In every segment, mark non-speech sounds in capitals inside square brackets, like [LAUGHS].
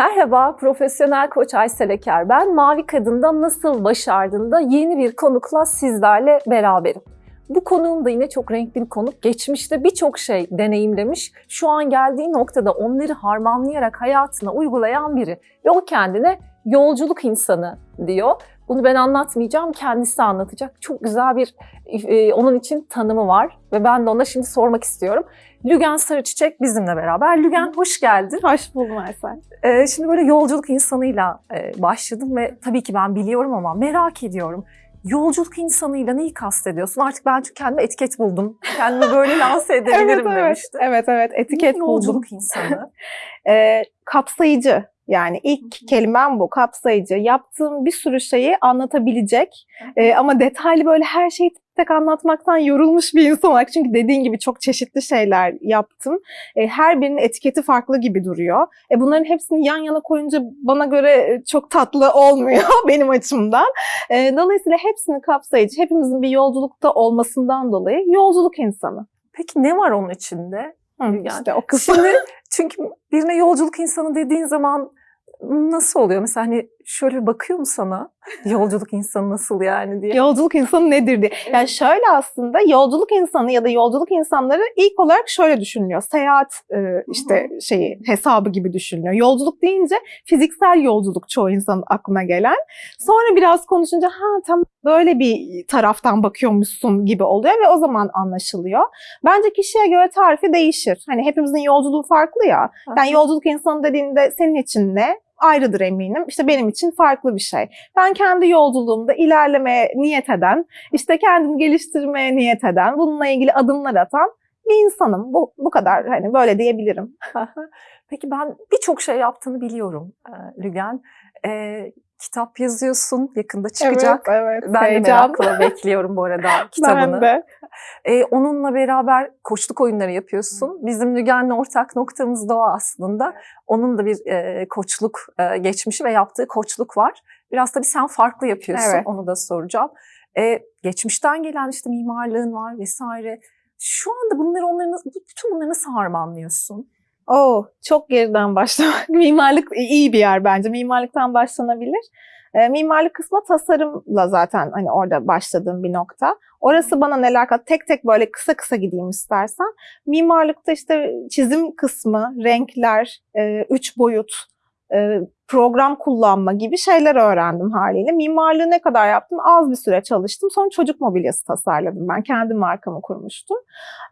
Merhaba, profesyonel koç Aysel Eker. Ben Mavi Kadın'da Nasıl Başardığında yeni bir konukla sizlerle beraberim. Bu konuğum da yine çok renkli bir konuk. Geçmişte birçok şey deneyimlemiş. Şu an geldiği noktada onları harmanlayarak hayatına uygulayan biri. Ve o kendine yolculuk insanı diyor. Bunu ben anlatmayacağım, kendisi anlatacak. Çok güzel bir e, onun için tanımı var ve ben de ona şimdi sormak istiyorum. Lügen Sarıçiçek bizimle beraber. Lügen hoş geldin. Hoş buldum Aysel. Ee, şimdi böyle yolculuk insanıyla e, başladım ve tabii ki ben biliyorum ama merak ediyorum. Yolculuk insanıyla neyi kastediyorsun? Artık ben çünkü kendime etiket buldum. Kendimi böyle [LAUGHS] lanse edebilirim evet, evet, demişti. evet, evet. Etiket Ne buldum. yolculuk insanı? Ee, [LAUGHS] kapsayıcı. Yani ilk kelimem bu, kapsayıcı. Yaptığım bir sürü şeyi anlatabilecek Ee, ama detaylı böyle her şeyi tek anlatmaktan yorulmuş bir insan olarak. Çünkü dediğin gibi çok çeşitli şeyler yaptım. Ee, her birinin etiketi farklı gibi duruyor. E, bunların hepsini yan yana koyunca bana göre e, çok tatlı olmuyor [LAUGHS] benim açımdan. Ee, dolayısıyla hepsini kapsayıcı, hepimizin bir yolculukta olmasından dolayı yolculuk insanı. Peki ne var onun içinde? Hı, Yani işte o. Şimdi [LAUGHS] çünkü birine yolculuk insanı dediğin zaman nasıl oluyor? Mesela hani şöyle bakıyor mu sana? [LAUGHS] Yolculuk insanı nasıl yani diye. Yolculuk insanı nedir diye. Yani şöyle aslında yolculuk insanı ya da yolculuk insanları ilk olarak şöyle düşünülüyor. Seyahat e, işte şeyi hesabı gibi düşünülüyor. Yolculuk deyince fiziksel yolculuk çoğu insanın aklına gelen. Sonra biraz konuşunca ha tam böyle bir taraftan bakıyormuşsun gibi oluyor ve o zaman anlaşılıyor. Bence kişiye göre tarifi değişir. Hani hepimizin yolculuğu farklı ya. Yani yolculuk insanı dediğinde senin için ne? Ayrıdır eminim. İşte benim için farklı bir şey. Ben kendi yolculuğumda ilerlemeye niyet eden, işte kendini geliştirmeye niyet eden, bununla ilgili adımlar atan bir insanım. Bu, bu kadar hani böyle diyebilirim. [LAUGHS] Peki ben birçok şey yaptığını biliyorum Lügen. E, kitap yazıyorsun, yakında çıkacak. Evet, evet. Ben de Heyecan. merakla bekliyorum bu arada [LAUGHS] kitabını. Ben de. E, onunla beraber koçluk oyunları yapıyorsun. Bizim Lügen'le ortak noktamız da o aslında. Onun da bir e, koçluk e, geçmişi ve yaptığı koçluk var. Biraz tabii sen farklı yapıyorsun, Evet. onu da soracağım. E, geçmişten gelen işte mimarlığın var vesaire. Şu anda bunları onları nasıl- bütün bunları nasıl harmanlıyorsun? Oo, çok geriden başlamak. [LAUGHS] Mimarlık iyi bir yer bence. Mimarlıktan başlanabilir. E, mimarlık kısmı tasarımla zaten hani orada başladığım bir nokta. Orası bana neler kat tek tek böyle kısa kısa gideyim istersen. Mimarlıkta işte çizim kısmı, renkler, e, üç boyut, e, program kullanma gibi şeyler öğrendim haliyle. Mimarlığı ne kadar yaptım? Az bir süre çalıştım. Sonra çocuk mobilyası tasarladım ben. Kendi markamı kurmuştum.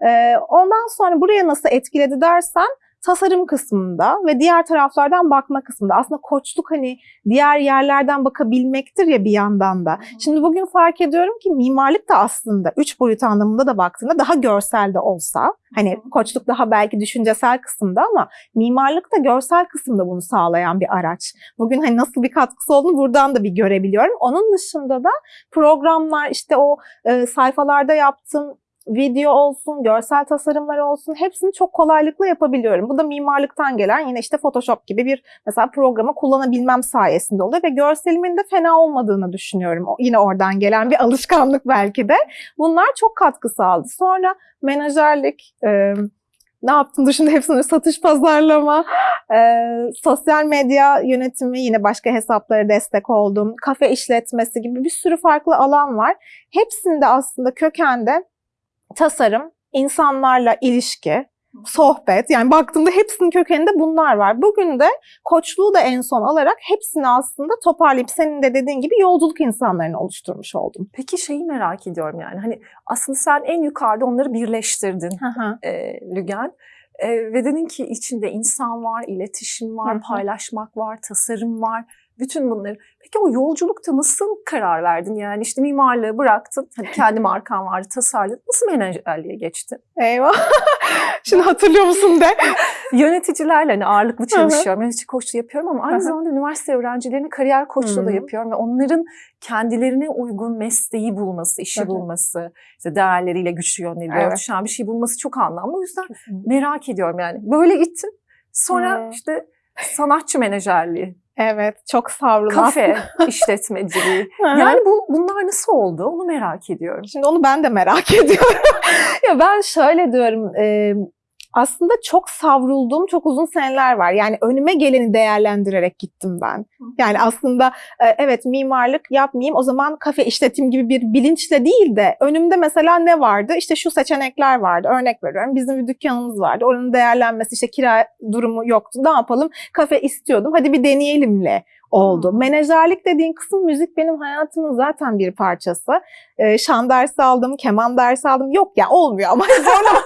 E, ondan sonra buraya nasıl etkiledi dersen tasarım kısmında ve diğer taraflardan bakma kısmında. Aslında koçluk hani diğer yerlerden bakabilmektir ya bir yandan da. Şimdi bugün fark ediyorum ki mimarlık da aslında üç boyut anlamında da baktığında daha görsel de olsa hani koçluk daha belki düşüncesel kısımda ama mimarlık da görsel kısımda bunu sağlayan bir araç. Bugün hani nasıl bir katkısı olduğunu buradan da bir görebiliyorum. Onun dışında da programlar işte o e, sayfalarda yaptığım video olsun, görsel tasarımlar olsun hepsini çok kolaylıkla yapabiliyorum. Bu da mimarlıktan gelen yine işte Photoshop gibi bir mesela programı kullanabilmem sayesinde oluyor ve görselimin de fena olmadığını düşünüyorum. Yine oradan gelen bir [LAUGHS] alışkanlık belki de. Bunlar çok katkı sağladı. Sonra menajerlik, e, ne yaptım dışında hepsini satış pazarlama, e, sosyal medya yönetimi yine başka hesaplara destek oldum. Kafe işletmesi gibi bir sürü farklı alan var. Hepsinde aslında kökende tasarım, insanlarla ilişki, sohbet yani baktığımda hepsinin kökeninde bunlar var. Bugün de koçluğu da en son alarak hepsini aslında toparlayıp senin de dediğin gibi yolculuk insanlarını oluşturmuş oldum. Peki şeyi merak ediyorum yani hani aslında sen en yukarıda onları birleştirdin e, Lügen. E, ve dedin ki içinde insan var, iletişim var, paylaşmak var, tasarım var. Bütün bunları. Peki o yolculukta nasıl karar verdin? Yani işte mimarlığı bıraktın. Hani kendi markan vardı, tasarladın. Nasıl menajerliğe geçtin? Eyvah. [LAUGHS] Şimdi hatırlıyor musun de? [LAUGHS] Yöneticilerle hani ağırlıklı çalışıyorum. Yönetici koçluğu yapıyorum ama aynı zamanda üniversite öğrencilerine kariyer koçluğu da yapıyorum. Ve onların kendilerine uygun mesleği bulması, işi bulması, işte değerleriyle güçlü yönleriyle Evet. örtüşen bir şey bulması çok anlamlı. O yüzden merak ediyorum yani. Böyle gittin. Sonra Hmm. işte sanatçı menajerliği, Evet, çok savrulun. kafe [LAUGHS] işletmeciliği. Yani Yani bu bunlar nasıl oldu? Onu merak ediyorum. Şimdi onu ben de merak [LAUGHS] ediyorum. ya ben şöyle diyorum, e, aslında çok savrulduğum çok uzun seneler var. Yani önüme geleni değerlendirerek gittim ben. Yani aslında e, evet mimarlık yapmayayım o zaman kafe işleteyim gibi bir bilinçle değil de önümde mesela ne vardı? İşte şu seçenekler vardı. Örnek veriyorum. Bizim bir dükkanımız vardı. Oranın değerlenmesi işte kira durumu yoktu. Ne yapalım? Kafe istiyordum. Hadi bir deneyelimle oldu. Hmm. Menajerlik dediğin kısım müzik benim hayatımın zaten bir parçası. Ee, şan dersi aldım, keman dersi aldım. Yok ya olmuyor ama [LAUGHS] zorlama,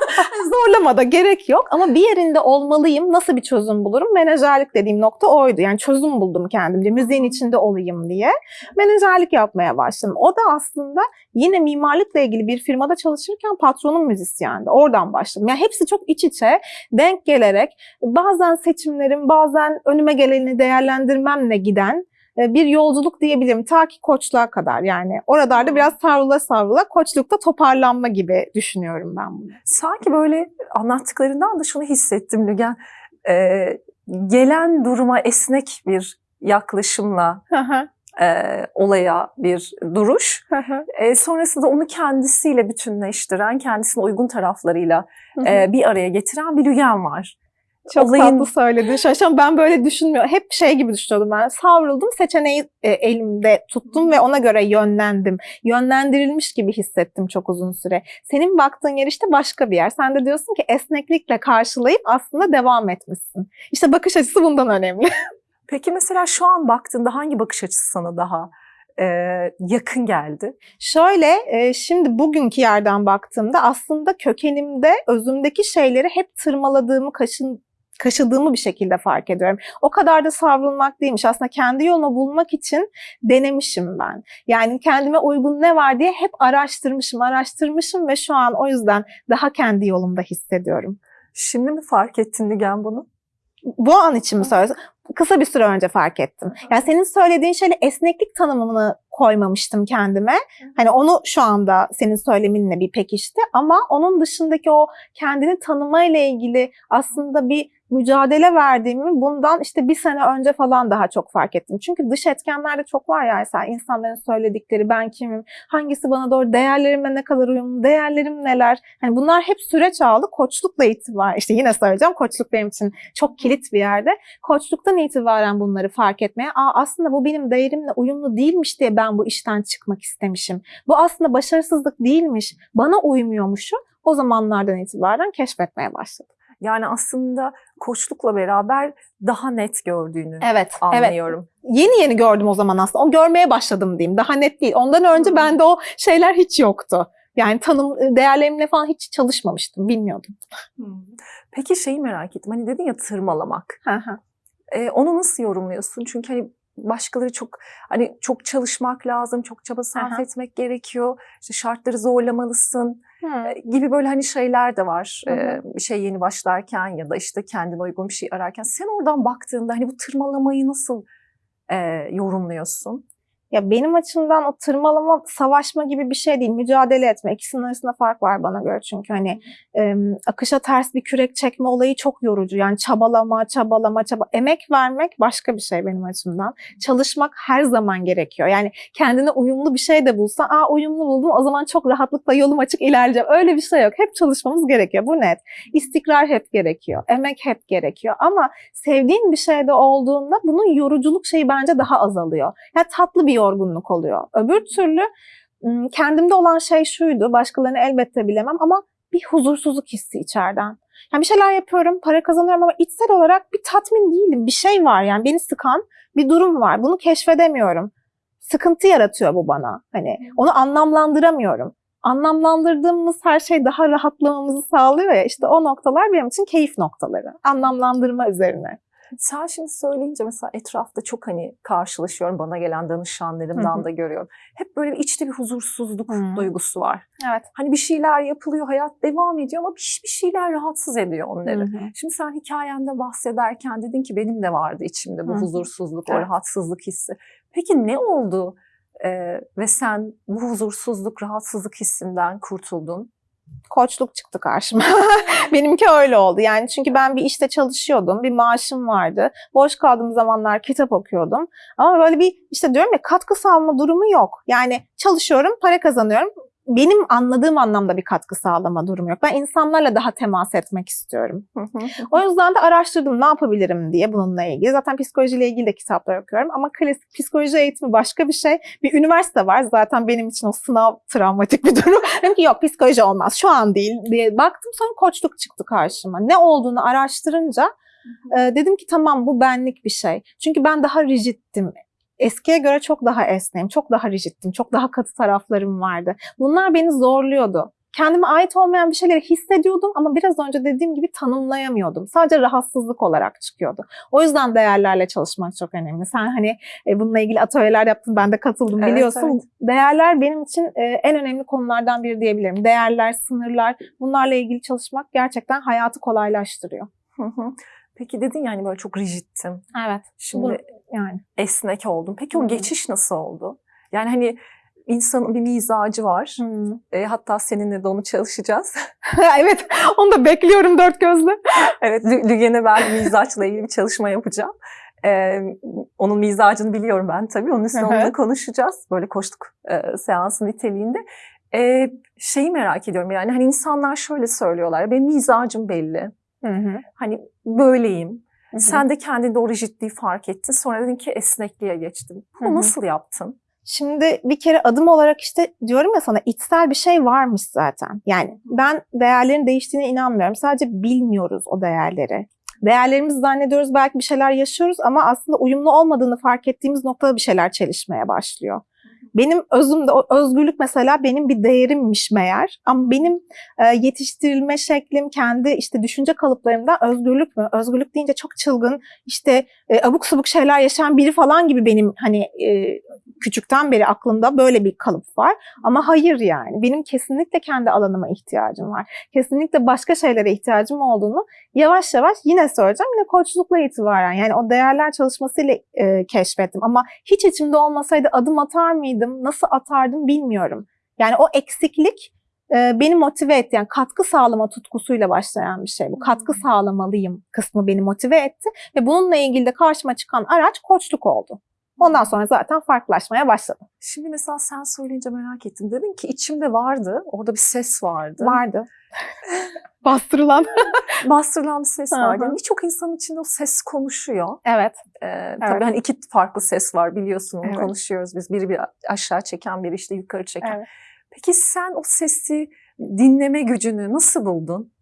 zorlama da gerek yok. Ama bir yerinde olmalıyım. Nasıl bir çözüm bulurum? Menajerlik dediğim nokta oydu. Yani çözüm buldum kendimce. Müziğin içinde olayım diye. Menajerlik yapmaya başladım. O da aslında yine mimarlıkla ilgili bir firmada çalışırken patronum müzisyendi. Oradan başladım. Yani hepsi çok iç içe denk gelerek bazen seçimlerim, bazen önüme geleni değerlendirmemle giden bir yolculuk diyebilirim. Ta ki koçluğa kadar yani. Oralarda biraz savrula savrula koçlukta toparlanma gibi düşünüyorum ben bunu. Sanki böyle anlattıklarından da şunu hissettim Lügen. Ee, gelen duruma esnek bir yaklaşımla e, olaya bir duruş. E, sonrasında onu kendisiyle bütünleştiren, kendisine uygun taraflarıyla e, bir araya getiren bir Lügen var. Çok olayın- tatlı söyledin. Şaşam ben böyle düşünmüyorum. Hep şey gibi düşünüyordum ben. Savruldum, seçeneği e, elimde tuttum ve ona göre yönlendim. Yönlendirilmiş gibi hissettim çok uzun süre. Senin baktığın yer işte başka bir yer. Sen de diyorsun ki esneklikle karşılayıp aslında devam etmişsin. İşte bakış açısı bundan önemli. [LAUGHS] Peki mesela şu an baktığında hangi bakış açısı sana daha e, yakın geldi? Şöyle e, şimdi bugünkü yerden baktığımda aslında kökenimde özümdeki şeyleri hep tırmaladığımı, kaşın, kaşıdığımı bir şekilde fark ediyorum. O kadar da savrulmak değilmiş. Aslında kendi yolumu bulmak için denemişim ben. Yani kendime uygun ne var diye hep araştırmışım, araştırmışım ve şu an o yüzden daha kendi yolumda hissediyorum. Şimdi mi fark ettin Lügen bunu? Bu an için mi söylüyorsun? Kısa bir süre önce fark ettim. Yani senin söylediğin şeyle esneklik tanımını koymamıştım kendime. Hani onu şu anda senin söyleminle bir pekişti ama onun dışındaki o kendini tanımayla ilgili aslında bir mücadele verdiğimi bundan işte bir sene önce falan daha çok fark ettim. Çünkü dış etkenlerde çok var ya mesela insanların söyledikleri ben kimim, hangisi bana doğru, değerlerimle ne kadar uyumlu, değerlerim neler. Hani bunlar hep süreç aldı. Koçlukla itibaren işte yine söyleyeceğim koçluk benim için çok kilit bir yerde. Koçluktan itibaren bunları fark etmeye Aa, aslında bu benim değerimle uyumlu değilmiş diye ben bu işten çıkmak istemişim. Bu aslında başarısızlık değilmiş, bana uymuyormuşu o zamanlardan itibaren keşfetmeye başladım. Yani aslında koçlukla beraber daha net gördüğünü Evet, evet. anlıyorum. Yeni yeni gördüm o zaman aslında. O görmeye başladım diyeyim. Daha net değil. Ondan önce bende o şeyler hiç yoktu. Yani tanım değerlerimle falan hiç çalışmamıştım. Bilmiyordum. Peki şeyi merak ettim. Hani dedin ya tırmalamak. Hı hı. Ee, onu nasıl yorumluyorsun? Çünkü hani başkaları çok hani çok çalışmak lazım, çok çaba sarf Aha. etmek gerekiyor. İşte şartları zorlamalısın Hı. gibi böyle hani şeyler de var. Hı hı. Bir şey yeni başlarken ya da işte kendine uygun bir şey ararken. Sen oradan baktığında hani bu tırmalamayı nasıl e, yorumluyorsun? Ya benim açımdan o tırmalama, savaşma gibi bir şey değil. Mücadele etme. İkisinin arasında fark var bana göre. Çünkü hani e, akışa ters bir kürek çekme olayı çok yorucu. Yani çabalama, çabalama, çaba. Emek vermek başka bir şey benim açımdan. Çalışmak her zaman gerekiyor. Yani kendine uyumlu bir şey de bulsan, aa uyumlu buldum o zaman çok rahatlıkla yolum açık ilerleyeceğim. Öyle bir şey yok. Hep çalışmamız gerekiyor. Bu net. İstikrar hep gerekiyor. Emek hep gerekiyor. Ama sevdiğin bir şeyde olduğunda bunun yoruculuk şeyi bence daha azalıyor. Yani tatlı bir yorgunluk oluyor. Öbür türlü kendimde olan şey şuydu. Başkalarını elbette bilemem ama bir huzursuzluk hissi içeriden. Yani bir şeyler yapıyorum, para kazanıyorum ama içsel olarak bir tatmin değilim. Bir şey var yani beni sıkan bir durum var. Bunu keşfedemiyorum. Sıkıntı yaratıyor bu bana. Hani onu anlamlandıramıyorum. Anlamlandırdığımız her şey daha rahatlamamızı sağlıyor ya. İşte o noktalar benim için keyif noktaları. Anlamlandırma üzerine. Sen şimdi söyleyince mesela etrafta çok hani karşılaşıyorum bana gelen danışanlarımdan da görüyorum. Hep böyle içte bir huzursuzluk Hı. duygusu var. Evet. Hani bir şeyler yapılıyor, hayat devam ediyor ama bir, bir şeyler rahatsız ediyor onları. Hı hı. Şimdi sen hikayende bahsederken dedin ki benim de vardı içimde bu Hı hı. huzursuzluk, o Evet. rahatsızlık hissi. Peki ne oldu Ee, ve sen bu huzursuzluk, rahatsızlık hissinden kurtuldun? Koçluk çıktı karşıma. [LAUGHS] Benimki öyle oldu. Yani çünkü ben bir işte çalışıyordum. Bir maaşım vardı. Boş kaldığım zamanlar kitap okuyordum. Ama böyle bir işte diyorum ya katkı sağlama durumu yok. Yani çalışıyorum, para kazanıyorum. Benim anladığım anlamda bir katkı sağlama durumu yok. Ben insanlarla daha temas etmek istiyorum. O yüzden de araştırdım ne yapabilirim diye bununla ilgili. Zaten psikolojiyle ilgili de kitaplar okuyorum ama klasik psikoloji eğitimi başka bir şey. Bir üniversite var zaten benim için o sınav travmatik bir durum. [LAUGHS] Dedim ki yok psikoloji olmaz şu an değil diye baktım sonra koçluk çıktı karşıma. Ne olduğunu araştırınca dedim ki tamam bu benlik bir şey. Çünkü ben daha rigiddim. Eskiye göre çok daha esneyim, çok daha rigiddim, çok daha katı taraflarım vardı. Bunlar beni zorluyordu. Kendime ait olmayan bir şeyleri hissediyordum ama biraz önce dediğim gibi tanımlayamıyordum. Sadece rahatsızlık olarak çıkıyordu. O yüzden değerlerle çalışmak çok önemli. Sen hani e, bununla ilgili atölyeler yaptın, ben de katıldım Evet, biliyorsun. evet. Değerler benim için e, en önemli konulardan biri diyebilirim. Değerler, sınırlar, bunlarla ilgili çalışmak gerçekten hayatı kolaylaştırıyor. Hı hı. Peki dedin yani böyle çok rigidtim. Evet. Şimdi Yani. esnek oldum. Peki o hı. geçiş nasıl oldu? Yani hani insanın bir mizacı var. E, hatta seninle de onu çalışacağız. [LAUGHS] evet, onu da bekliyorum dört gözle. evet, Lü- Lügen'e ben mizaçla ilgili bir çalışma yapacağım. E, onun mizacını biliyorum ben tabii. Onun üstüne onunla konuşacağız. Böyle koştuk e, seansı niteliğinde. E, şeyi merak ediyorum yani hani insanlar şöyle söylüyorlar. Benim mizacım belli. Hı hı. Hani böyleyim. Hı hı. Sen de kendinde o rigidliği fark ettin. Sonra dedin ki esnekliğe geçtim. Bunu Hı hı. nasıl yaptın? Şimdi bir kere adım olarak işte diyorum ya sana içsel bir şey varmış zaten. Yani ben değerlerin değiştiğine inanmıyorum. Sadece bilmiyoruz o değerleri. Değerlerimizi zannediyoruz belki bir şeyler yaşıyoruz ama aslında uyumlu olmadığını fark ettiğimiz noktada bir şeyler çelişmeye başlıyor. Benim özümde özgürlük mesela benim bir değerimmiş meğer. Ama benim e, yetiştirilme şeklim, kendi işte düşünce kalıplarımda özgürlük mü? Özgürlük deyince çok çılgın, işte e, abuk subuk şeyler yaşayan biri falan gibi benim hani e, küçükten beri aklımda böyle bir kalıp var. Ama hayır yani. Benim kesinlikle kendi alanıma ihtiyacım var. Kesinlikle başka şeylere ihtiyacım olduğunu yavaş yavaş yine söyleyeceğim. Yine koçlukla itibaren yani o değerler çalışmasıyla e, keşfettim. Ama hiç içimde olmasaydı adım atar mıydım, nasıl atardım bilmiyorum. Yani o eksiklik e, beni motive etti. Yani katkı sağlama tutkusuyla başlayan bir şey bu. Katkı sağlamalıyım kısmı beni motive etti. Ve bununla ilgili de karşıma çıkan araç koçluk oldu. Ondan sonra zaten farklılaşmaya başladı. Şimdi mesela sen söyleyince merak ettim. Dedin ki içimde vardı. Orada bir ses vardı. Vardı. Bastırılan. [LAUGHS] Bastırılan bir ses vardı. Yani Birçok insanın içinde o ses konuşuyor. evet. Ee, Tabii hani iki farklı ses var biliyorsun Evet. konuşuyoruz biz. Biri bir aşağı çeken, biri işte yukarı çeken. Evet. Peki sen o sesi dinleme gücünü nasıl buldun?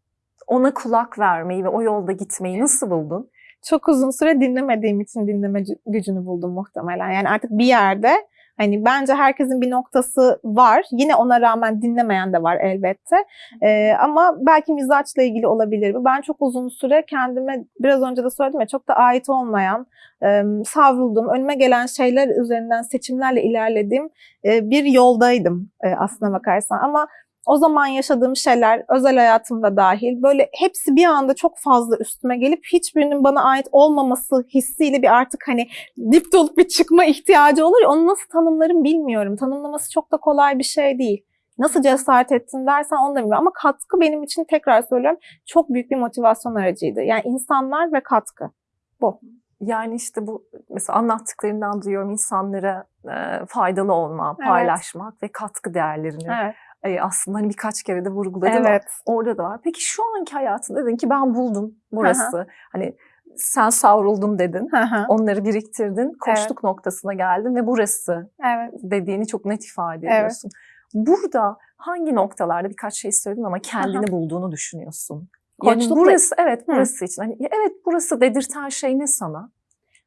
Ona kulak vermeyi ve o yolda gitmeyi nasıl buldun? Çok uzun süre dinlemediğim için dinleme gü- gücünü buldum muhtemelen. Yani artık bir yerde hani bence herkesin bir noktası var. Yine ona rağmen dinlemeyen de var elbette. Ee, ama belki mizaçla ilgili olabilir. Ben çok uzun süre kendime biraz önce de söyledim ya çok da ait olmayan, e, savrulduğum, önüme gelen şeyler üzerinden seçimlerle ilerlediğim e, bir yoldaydım e, aslına bakarsan. Ama o zaman yaşadığım şeyler özel hayatımda dahil böyle hepsi bir anda çok fazla üstüme gelip hiçbirinin bana ait olmaması hissiyle bir artık hani dip dolup bir çıkma ihtiyacı olur ya onu nasıl tanımlarım bilmiyorum. Tanımlaması çok da kolay bir şey değil. Nasıl cesaret ettin dersen onu da bilmiyorum. Ama katkı benim için tekrar söylüyorum çok büyük bir motivasyon aracıydı. Yani insanlar ve katkı. Yani işte bu mesela anlattıklarından duyuyorum insanlara e, faydalı olma, Evet. paylaşmak ve katkı değerlerini Evet. E, aslında hani birkaç kere de vurguladın ama Evet. orada da var. Peki şu anki hayatında dedin ki ben buldum burası. Hani sen savruldum dedin. Hı hı. Onları biriktirdin. Koştuk noktasına geldin ve burası evet. dediğini çok net ifade Evet. ediyorsun. Burada hangi noktalarda birkaç şey söyledin ama kendini bulduğunu düşünüyorsun? Yani Koçlukla- burası evet Hı. burası için. Hani evet burası dedirten şey ne sana?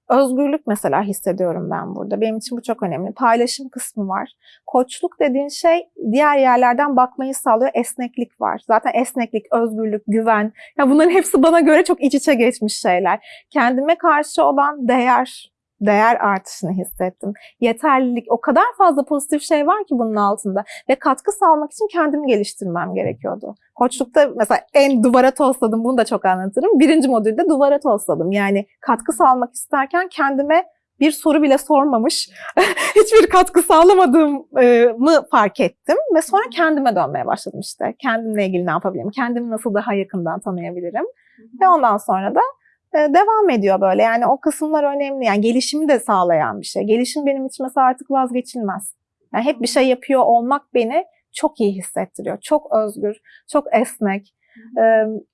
Özgürlük mesela hissediyorum ben burada. Benim için bu çok önemli. Paylaşım kısmı var. Koçluk dediğin şey diğer yerlerden bakmayı sağlıyor. Esneklik var. Zaten esneklik, özgürlük, güven. Ya bunların hepsi bana göre çok iç içe geçmiş şeyler. Kendime karşı olan değer, değer artışını hissettim. Yeterlilik, o kadar fazla pozitif şey var ki bunun altında. Ve katkı sağlamak için kendimi geliştirmem gerekiyordu. Koçlukta mesela en duvara tosladım, bunu da çok anlatırım. Birinci modülde duvara tosladım. Yani katkı sağlamak isterken kendime bir soru bile sormamış, [LAUGHS] hiçbir katkı sağlamadığımı fark ettim. Ve sonra kendime dönmeye başladım işte. Kendimle ilgili ne yapabilirim, kendimi nasıl daha yakından tanıyabilirim. Ve ondan sonra da devam ediyor böyle. Yani o kısımlar önemli. Yani gelişimi de sağlayan bir şey. Gelişim benim için mesela artık vazgeçilmez. Yani hep bir şey yapıyor olmak beni çok iyi hissettiriyor. Çok özgür, çok esnek,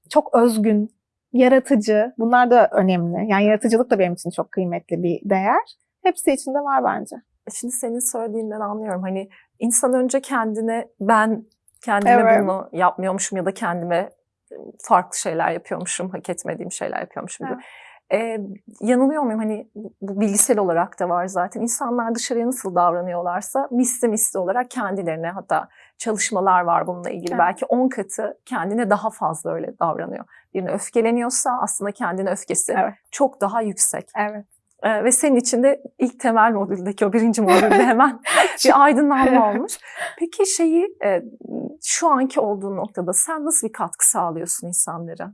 çok özgün, yaratıcı. Bunlar da önemli. Yani yaratıcılık da benim için çok kıymetli bir değer. Hepsi içinde var bence. Şimdi senin söylediğinden anlıyorum. Hani insan önce kendine ben kendime Evet. bunu yapmıyormuşum ya da kendime farklı şeyler yapıyormuşum, hak etmediğim şeyler yapıyormuşum gibi. Ee, yanılıyor muyum? Hani bu bu bilgisel olarak da var zaten. İnsanlar dışarıya nasıl davranıyorlarsa misli misli olarak kendilerine hatta çalışmalar var bununla ilgili. Evet. Belki 10 katı kendine daha fazla öyle davranıyor. Birine öfkeleniyorsa aslında kendine öfkesi Evet. çok daha yüksek. Evet. Ee, ve senin için de ilk temel modüldeki o birinci modülde [LAUGHS] hemen bir aydınlanma olmuş. Peki şeyi e, şu anki olduğun noktada sen nasıl bir katkı sağlıyorsun insanlara?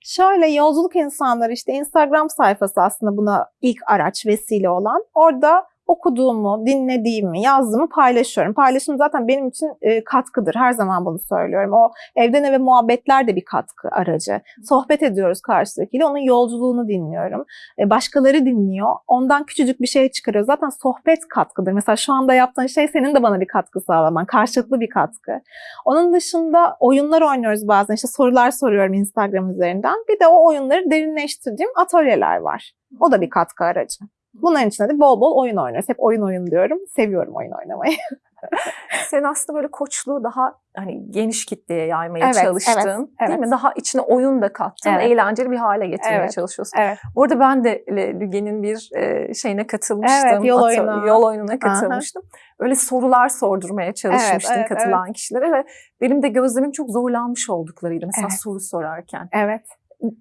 Şöyle yolculuk insanları işte Instagram sayfası aslında buna ilk araç vesile olan. Orada okuduğumu, dinlediğimi, yazdığımı paylaşıyorum. Paylaşım zaten benim için e, katkıdır. Her zaman bunu söylüyorum. O evden eve muhabbetler de bir katkı aracı. Sohbet ediyoruz karşıdakiyle. Onun yolculuğunu dinliyorum. E, başkaları dinliyor. Ondan küçücük bir şey çıkarıyor. Zaten sohbet katkıdır. Mesela şu anda yaptığın şey senin de bana bir katkı sağlaman. Karşılıklı bir katkı. Onun dışında oyunlar oynuyoruz bazen. İşte sorular soruyorum Instagram üzerinden. Bir de o oyunları derinleştirdiğim atölyeler var. O da bir katkı aracı. Bunların içinde de bol bol oyun oynuyoruz. Hep oyun oyun diyorum. Seviyorum oyun oynamayı. [LAUGHS] Sen aslında böyle koçluğu daha hani geniş kitleye yaymaya Evet, çalıştın. evet, Değil evet. mi? Daha içine oyun da kattın. Evet. Eğlenceli bir hale getirmeye Evet. çalışıyorsun. Evet. Bu arada ben de Le- Lüge'nin bir e, şeyine katılmıştım. Evet, yol oyunu. Yol oyununa katılmıştım. Öyle sorular sordurmaya çalışmıştım evet, katılan kişilere ve benim de gözlemim çok zorlanmış olduklarıydı. Mesela Evet. soru sorarken. Evet.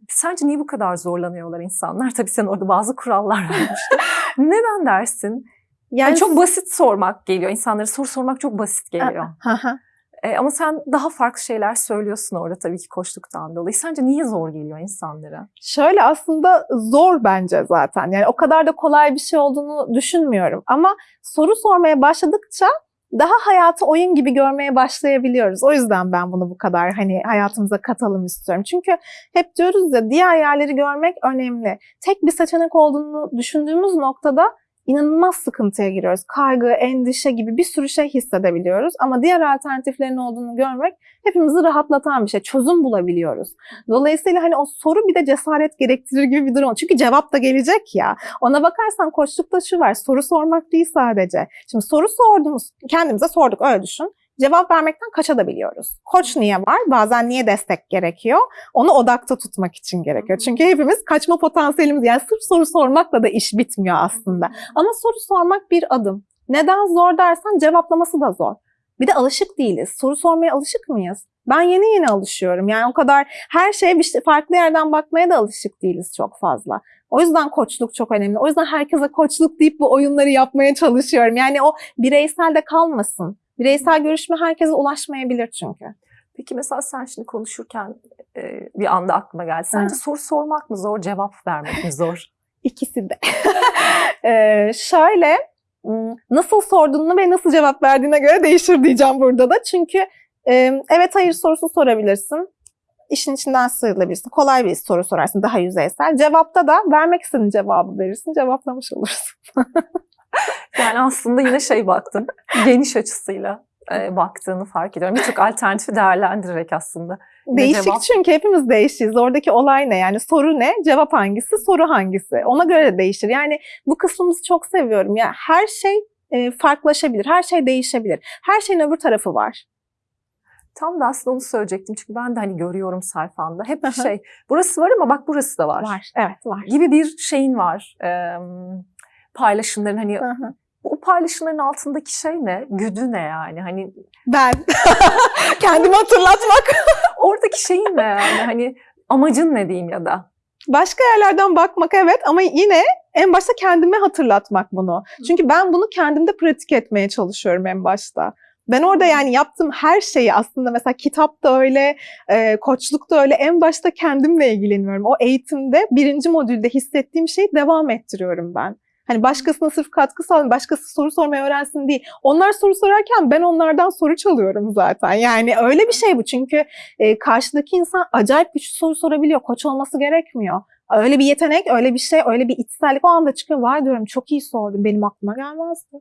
Sence niye bu kadar zorlanıyorlar insanlar? [LAUGHS] Tabii sen orada bazı kurallar vermiştin. Neden dersin? Yani çok basit sormak geliyor. İnsanlara soru sormak çok basit geliyor. E, ama sen daha farklı şeyler söylüyorsun orada tabii ki koştuktan dolayı. Sence niye zor geliyor insanlara? Şöyle aslında zor bence zaten. Yani o kadar da kolay bir şey olduğunu düşünmüyorum. Ama soru sormaya başladıkça daha hayatı oyun gibi görmeye başlayabiliyoruz. O yüzden ben bunu bu kadar hani hayatımıza katalım istiyorum. Çünkü hep diyoruz ya diğer yerleri görmek önemli. Tek bir seçenek olduğunu düşündüğümüz noktada inanılmaz sıkıntıya giriyoruz. Kaygı, endişe gibi bir sürü şey hissedebiliyoruz. Ama diğer alternatiflerin olduğunu görmek hepimizi rahatlatan bir şey. Çözüm bulabiliyoruz. Dolayısıyla hani o soru bir de cesaret gerektirir gibi bir durum. Çünkü cevap da gelecek ya. Ona bakarsan koçlukta şu var. Soru sormak değil sadece. Şimdi soru sorduğumuz, kendimize sorduk öyle düşün. Cevap vermekten kaçabiliyoruz. Koç niye var? Bazen niye destek gerekiyor? Onu odakta tutmak için gerekiyor. Çünkü hepimiz kaçma potansiyelimiz yani sırf soru sormakla da iş bitmiyor aslında. Ama soru sormak bir adım. Neden zor dersen cevaplaması da zor. Bir de alışık değiliz. Soru sormaya alışık mıyız? Ben yeni yeni alışıyorum. Yani o kadar her şeye bir şey, farklı yerden bakmaya da alışık değiliz çok fazla. O yüzden koçluk çok önemli. O yüzden herkese koçluk deyip bu oyunları yapmaya çalışıyorum. Yani o bireysel de kalmasın. Bireysel görüşme herkese ulaşmayabilir çünkü. Peki mesela sen şimdi konuşurken e, bir anda aklıma geldi. Sence Hı. soru sormak mı zor, cevap vermek mi zor? [LAUGHS] İkisi de. [LAUGHS] Ee, şöyle nasıl sorduğunu ve nasıl cevap verdiğine göre değişir diyeceğim burada da. Çünkü e, evet hayır sorusu sorabilirsin. İşin içinden sıyrılabilirsin. Kolay bir soru sorarsın daha yüzeysel. Cevapta da vermek istediğin cevabı verirsin. Cevaplamış olursun. [LAUGHS] [LAUGHS] Yani aslında yine şey baktın, geniş açısıyla e, baktığını fark ediyorum. Birçok alternatifi değerlendirerek aslında. Değişik cevap- çünkü hepimiz değişiyiz. Oradaki olay ne? Yani soru ne? Cevap hangisi? Soru hangisi? Ona göre de değişir. Yani bu kısmımızı çok seviyorum. Ya her şey e, farklılaşabilir. Her şey değişebilir. Her şeyin öbür tarafı var. Tam da aslında onu söyleyecektim. Çünkü ben de hani görüyorum sayfanda. Hep hı. şey, burası var ama bak burası da var. Var. Evet var. Gibi bir şeyin var. E, paylaşımların hani Hı hı. o paylaşımların altındaki şey ne? Güdü ne yani? Hani Ben. [LAUGHS] Kendimi hatırlatmak. [LAUGHS] oradaki şeyin ne yani? Hani amacın ne diyeyim ya da? Başka yerlerden bakmak evet ama yine en başta kendime hatırlatmak bunu. Çünkü ben bunu kendimde pratik etmeye çalışıyorum en başta. Ben orada yani yaptığım her şeyi aslında mesela kitap da öyle, e, koçluk da öyle en başta kendimle ilgileniyorum. O eğitimde birinci modülde hissettiğim şeyi devam ettiriyorum ben. Hani başkasına sırf katkı sağlayayım, başkası soru sormayı öğrensin değil. Onlar soru sorarken ben onlardan soru çalıyorum zaten. Yani öyle bir şey bu çünkü e, karşıdaki insan acayip güçlü soru sorabiliyor. Koç olması gerekmiyor. Öyle bir yetenek, öyle bir şey, öyle bir içsellik o anda çıkıyor. Vay diyorum çok iyi sordun. Benim aklıma gelmezdi.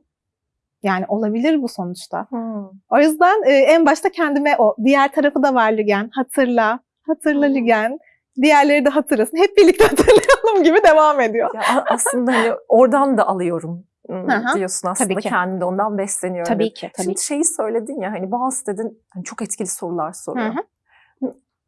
Yani olabilir bu sonuçta. Hmm. O yüzden e, en başta kendime o diğer tarafı da var Lügen. Hatırla, hatırla Hmm. Lügen. Diğerleri de hatırlasın. Hep birlikte [LAUGHS] hatırlayalım gibi devam ediyor. Ya aslında hani oradan da alıyorum diyorsun aslında. Tabii ki. Kendim de ondan besleniyorum. dedin. ki. Şimdi şeyi söyledin ya hani bazı dedin hani çok etkili sorular soruyor. Hı hı.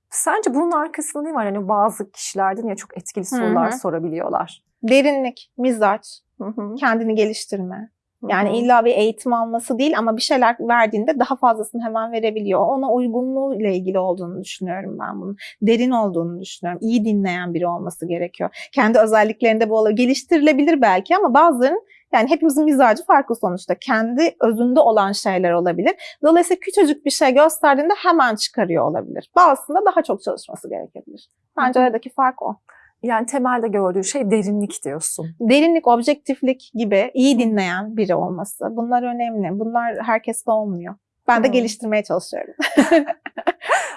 Sence bunun arkasında ne var? Hani bazı kişiler dedin ya çok etkili sorular hı. sorabiliyorlar. Derinlik, mizaç, Hı hı. kendini geliştirme. Yani illa bir eğitim alması değil ama bir şeyler verdiğinde daha fazlasını hemen verebiliyor. Ona uygunluğu ile ilgili olduğunu düşünüyorum ben bunun. Derin olduğunu düşünüyorum. İyi dinleyen biri olması gerekiyor. Kendi özelliklerinde bu olabilir. Geliştirilebilir belki ama bazılarının yani hepimizin mizacı farklı sonuçta. Kendi özünde olan şeyler olabilir. Dolayısıyla küçücük bir şey gösterdiğinde hemen çıkarıyor olabilir. Bazısında daha çok çalışması gerekebilir. Bence aradaki fark o. Yani temelde gördüğün şey derinlik diyorsun. derinlik, objektiflik gibi iyi dinleyen biri olması. Bunlar önemli. Bunlar herkeste olmuyor. Ben de Hı. geliştirmeye çalışıyorum. [LAUGHS]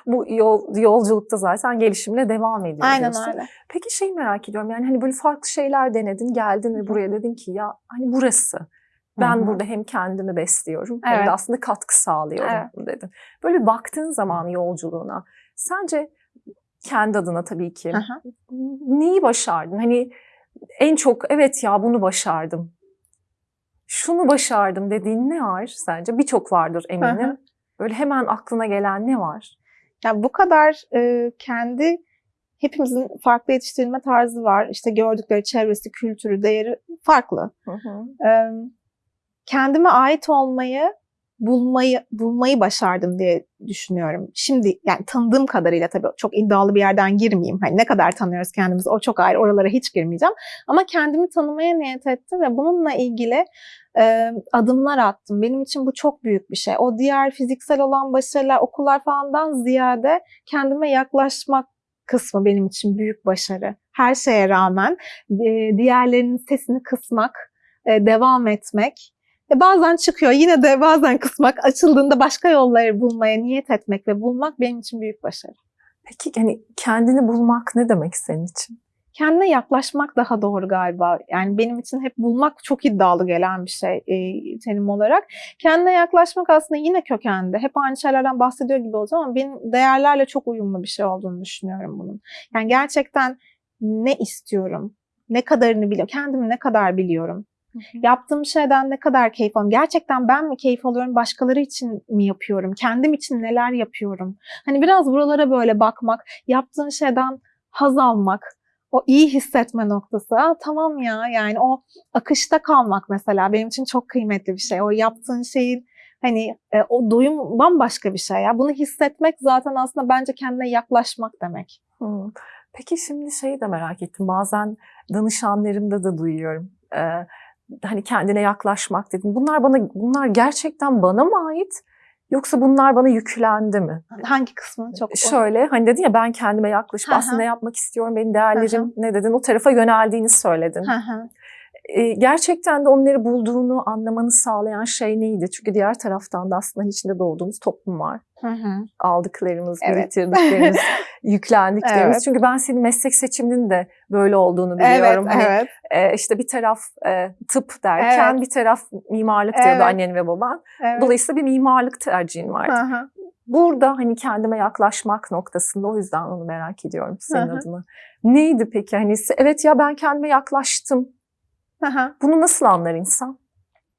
Bu yol, yolculukta zaten gelişimle devam ediyor Aynen diyorsun. öyle. Peki şeyi merak ediyorum yani hani böyle farklı şeyler denedin geldin ve buraya dedin ki ya hani burası. Ben Hı hı. burada hem kendimi besliyorum hem Evet. de aslında katkı sağlıyorum dedin. Böyle baktığın zaman yolculuğuna sence kendi adına tabii ki hı. neyi başardın? Hani en çok evet ya bunu başardım. Şunu başardım dediğin ne var sence? Birçok vardır eminim. Hı. Böyle hemen aklına gelen ne var? Ya bu kadar e, kendi hepimizin farklı yetiştirilme tarzı var. İşte gördükleri çevresi, kültürü, değeri farklı. Hı hı. E, kendime ait olmayı bulmayı bulmayı başardım diye düşünüyorum. Şimdi yani tanıdığım kadarıyla tabii çok iddialı bir yerden girmeyeyim. Hani ne kadar tanıyoruz kendimizi o çok ayrı. Oralara hiç girmeyeceğim. Ama kendimi tanımaya niyet ettim ve bununla ilgili e, adımlar attım. Benim için bu çok büyük bir şey. O diğer fiziksel olan başarılar, okullar falandan ziyade kendime yaklaşmak kısmı benim için büyük başarı. Her şeye rağmen e, diğerlerinin sesini kısmak, e, devam etmek. E bazen çıkıyor yine de bazen kısmak, açıldığında başka yolları bulmaya niyet etmek ve bulmak benim için büyük başarı. Peki hani kendini bulmak ne demek senin için? Kendine yaklaşmak daha doğru galiba. Yani benim için hep bulmak çok iddialı gelen bir şey e, terim olarak. Kendine yaklaşmak aslında yine kökende. Hep aynı şeylerden bahsediyor gibi olacağım ama benim değerlerle çok uyumlu bir şey olduğunu düşünüyorum bunun. Yani gerçekten ne istiyorum? Ne kadarını biliyorum? Kendimi ne kadar biliyorum? Yaptığım şeyden ne kadar keyif alıyorum? Gerçekten ben mi keyif alıyorum? Başkaları için mi yapıyorum? Kendim için neler yapıyorum? Hani biraz buralara böyle bakmak, yaptığın şeyden haz almak, o iyi hissetme noktası. Aa, tamam ya yani o akışta kalmak mesela benim için çok kıymetli bir şey. O yaptığın şeyin hani e, o doyum bambaşka bir şey ya. Bunu hissetmek zaten aslında bence kendine yaklaşmak demek. Hmm. Peki şimdi şeyi de merak ettim. Bazen danışanlarımda da duyuyorum. Ee, hani kendine yaklaşmak dedim. Bunlar bana bunlar gerçekten bana mı ait? Yoksa bunlar bana yüklendi mi? Hangi kısmı çok Şöyle hani dedin ya ben kendime yaklaşıp aslında yapmak istiyorum. Benim değerlerim Hı hı. ne dedin? O tarafa yöneldiğini söyledin. Ee, gerçekten de onları bulduğunu anlamanı sağlayan şey neydi? Çünkü diğer taraftan da aslında içinde doğduğumuz toplum var. Hı hı. Aldıklarımız, Evet. biriktirdiklerimiz, [LAUGHS] yüklendiklerimiz. Evet. Çünkü ben senin meslek seçiminin de böyle olduğunu Evet, biliyorum. Hani, evet. e, işte bir taraf e, tıp derken Evet. bir taraf mimarlık diyordu Evet. annen ve baban. evet. Dolayısıyla bir mimarlık tercihin vardı. Hı hı. Burada hani kendime yaklaşmak noktasında o yüzden onu merak ediyorum senin Hı hı. adına. Neydi peki? Hani evet ya ben kendime yaklaştım. Hı hı. Bunu nasıl anlar insan?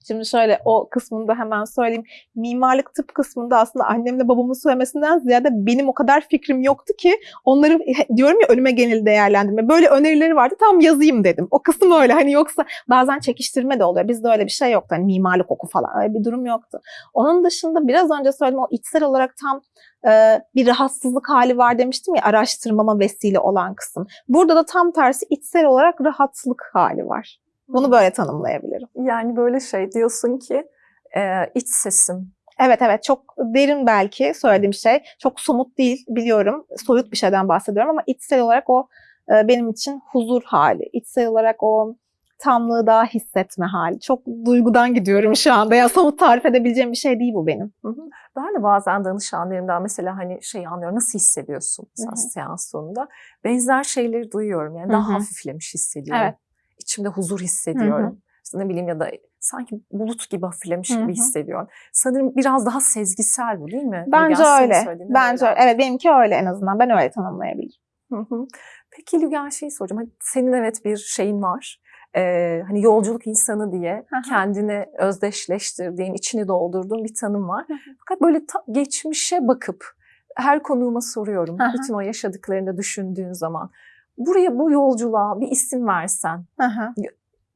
Şimdi şöyle o kısmını da hemen söyleyeyim. Mimarlık tıp kısmında aslında annemle babamın söylemesinden ziyade benim o kadar fikrim yoktu ki onları diyorum ya önüme genel değerlendirme. Böyle önerileri vardı tam yazayım dedim. O kısım öyle hani yoksa bazen çekiştirme de oluyor. Bizde öyle bir şey yoktu. Hani mimarlık oku falan öyle bir durum yoktu. Onun dışında biraz önce söyledim o içsel olarak tam e, bir rahatsızlık hali var demiştim ya araştırmama vesile olan kısım. Burada da tam tersi içsel olarak rahatlık hali var. Bunu böyle tanımlayabilirim. Yani böyle şey diyorsun ki e, iç sesim. Evet evet çok derin belki söylediğim şey. Çok somut değil biliyorum. Soyut bir şeyden bahsediyorum ama içsel olarak o e, benim için huzur hali. İçsel olarak o tamlığı daha hissetme hali. Çok duygudan gidiyorum şu anda. Ya somut tarif edebileceğim bir şey değil bu benim. Hı hı. Ben de bazen danışanlarımdan mesela hani şey anlıyorum nasıl hissediyorsun hı. seans sonunda. Benzer şeyleri duyuyorum yani daha hı. hafiflemiş hissediyorum. Evet. İçimde huzur hissediyorum. İşte ne bileyim ya da sanki bulut gibi hafiflemiş Hı gibi hı. hissediyorum. Sanırım biraz daha sezgisel bu değil mi? Bence Lügen, öyle. Bence öyle. Evet benimki öyle en azından. Ben öyle tanımlayabilirim. Hı hı. Peki Lügen şeyi soracağım. Hani senin evet bir şeyin var. Ee, hani yolculuk insanı diye Hı hı. kendini özdeşleştirdiğin, içini doldurduğun bir tanım var. Hı hı. Fakat böyle geçmişe bakıp her konuğuma soruyorum. Hı hı. Bütün o yaşadıklarını düşündüğün zaman. Buraya bu yolculuğa bir isim versen. Hı.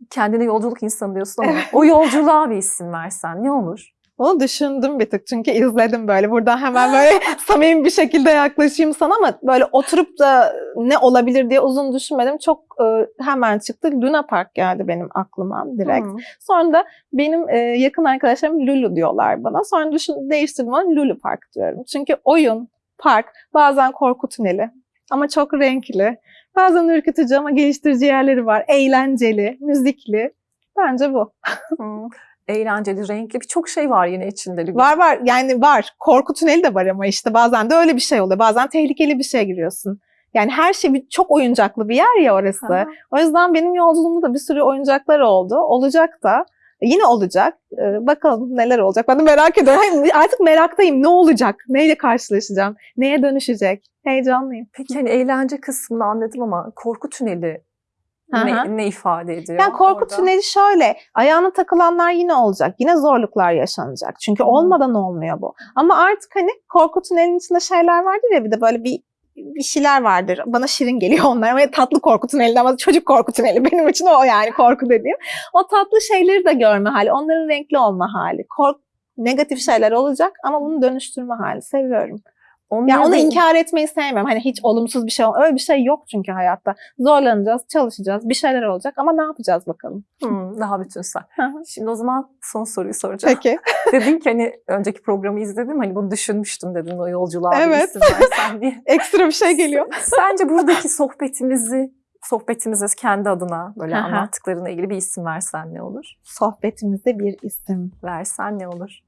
Kendine yolculuk insanı diyorsun ama o yolculuğa bir isim versen ne olur? Bunu düşündüm bir tık çünkü izledim böyle. Buradan hemen böyle [LAUGHS] samimi bir şekilde yaklaşayım sana ama böyle oturup da ne olabilir diye uzun düşünmedim. Çok e, hemen çıktı. Luna Park geldi benim aklıma direkt. Hı. Sonra da benim e, yakın arkadaşlarım Lulu diyorlar bana. Sonra düşün, değiştirdim onu Lulu Park diyorum. Çünkü oyun, park, bazen korku tüneli ama çok renkli. Bazen ürkütücü ama geliştirici yerleri var. Eğlenceli, müzikli. Bence bu. Eğlenceli, renkli birçok şey var yine içinde. Var var yani var. Korku tüneli de var ama işte bazen de öyle bir şey oluyor. Bazen tehlikeli bir şeye giriyorsun. Yani her şey bir, çok oyuncaklı bir yer ya orası. Hı. O yüzden benim yolculuğumda da bir sürü oyuncaklar oldu. Olacak da. Yine olacak. Ee, bakalım neler olacak. Ben de merak ediyorum. Artık meraktayım. Ne olacak? Neyle karşılaşacağım? Neye dönüşecek? Heyecanlıyım. Peki hani eğlence kısmını anladım ama korku tüneli ne, ne ifade ediyor? Yani korku orada? tüneli şöyle, ayağına takılanlar yine olacak. Yine zorluklar yaşanacak. Çünkü olmadan olmuyor bu. Ama artık hani korku tünelinin içinde şeyler vardır ya bir de böyle bir bir şeyler vardır. Bana şirin geliyor [LAUGHS] onlar. Ama tatlı korku tüneli ama çocuk korku tüneli. [LAUGHS] Benim için o yani korku dediğim. O tatlı şeyleri de görme hali. Onların renkli olma hali. Kork negatif şeyler olacak ama bunu dönüştürme hali. Seviyorum. Onları Yani onu inkar etmeyi sevmiyorum. Hani hiç olumsuz bir şey Öyle bir şey yok çünkü hayatta. Zorlanacağız, çalışacağız, bir şeyler olacak ama ne yapacağız bakalım. Hı, daha bütünsel. Şimdi o zaman son soruyu soracağım. Peki. [LAUGHS] Dedin ki hani önceki programı izledim hani bunu düşünmüştüm dedin o yolculuğa Evet. versen diye. [LAUGHS] Ekstra bir şey geliyor. Sence buradaki sohbetimizi sohbetimize kendi adına böyle anlattıklarına ilgili bir isim versen ne olur? Sohbetimizde bir isim. Versen ne olur?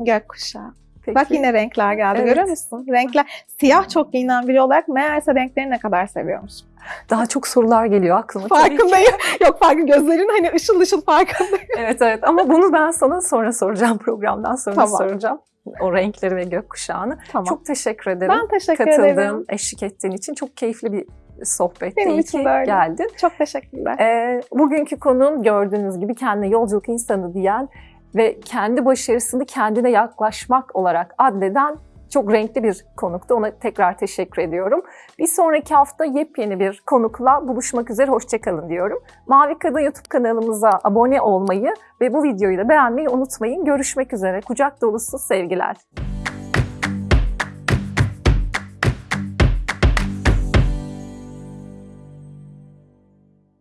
Gökkuşağı. Peki. Bak yine renkler geldi Evet. görüyor musun? Renkler. Siyah çok giyinen biri olarak meğerse renkleri ne kadar seviyormuş. Daha çok sorular geliyor aklıma. Farkındayım. [LAUGHS] Yok farkı gözlerin hani ışıl ışıl farkındayım. [LAUGHS] Evet evet ama bunu ben sana sonra soracağım programdan sonra Tamam. soracağım. O renkleri ve gökkuşağını. Tamam. Çok teşekkür ederim. ben teşekkür Katıldığın, ederim. eşlik ettiğin için çok keyifli bir sohbetti. Benim İyi için de öyle. geldin. Çok teşekkürler. Ee, bugünkü konuğum gördüğünüz gibi kendine yolculuk insanı diyen ve kendi başarısını kendine yaklaşmak olarak adleden çok renkli bir konuktu. Ona tekrar teşekkür ediyorum. Bir sonraki hafta yepyeni bir konukla buluşmak üzere. Hoşçakalın diyorum. Mavi Kadın YouTube kanalımıza abone olmayı ve bu videoyu da beğenmeyi unutmayın. Görüşmek üzere. Kucak dolusu sevgiler.